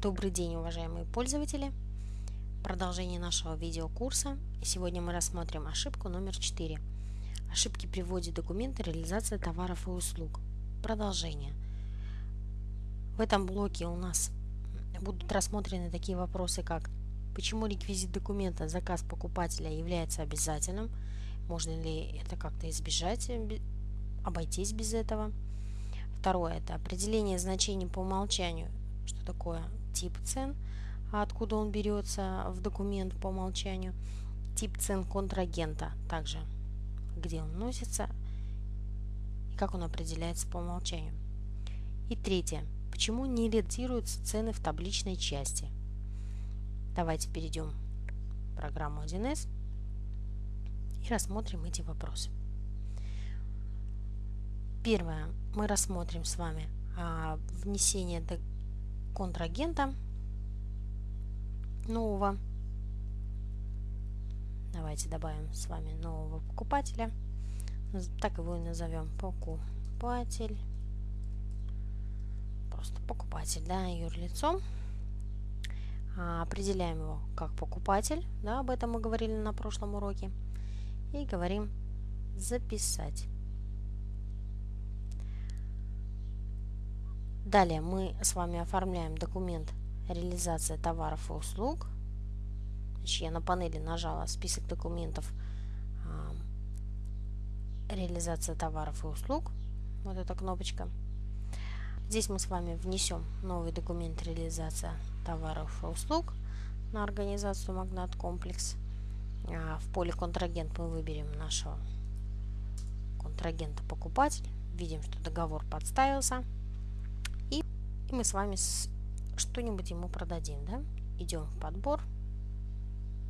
Добрый день, уважаемые пользователи! Продолжение нашего видеокурса. Сегодня мы рассмотрим ошибку номер 4. Ошибки при вводе документа реализация товаров и услуг. Продолжение. В этом блоке у нас будут рассмотрены такие вопросы, как почему реквизит документа заказ покупателя является обязательным, можно ли это как-то избежать, обойтись без этого. Второе – это определение значений по умолчанию, что такое тип цен, откуда он берется в документ по умолчанию, тип цен контрагента, также где он носится и как он определяется по умолчанию. И третье. Почему не редактируются цены в табличной части? Давайте перейдем в программу 1С и рассмотрим эти вопросы. Первое. Мы рассмотрим с вами а, внесение контрагента нового. Давайте добавим с вами нового покупателя. Так его и назовем покупатель. Просто покупатель, да, юрлицо. А, определяем его как покупатель, да, об этом мы говорили на прошлом уроке. И говорим записать. Далее мы с вами оформляем документ реализация товаров и услуг. Значит, я на панели нажала список документов реализация товаров и услуг. Вот эта кнопочка. Здесь мы с вами внесем новый документ реализация товаров и услуг на организацию Магнат Комплекс. А в поле контрагент мы выберем нашего контрагента покупатель. Видим, что договор подставился. И мы с вами что-нибудь ему продадим, да? Идем в подбор,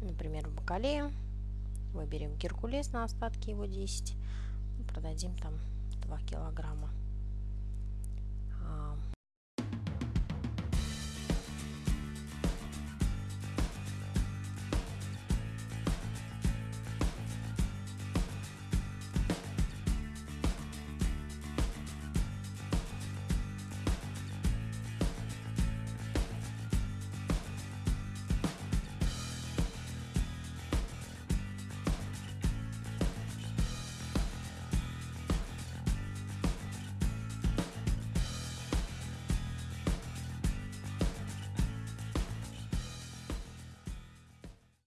например, в бакалею. Выберем Геркулес на остатки его 10. И продадим там 2 килограмма.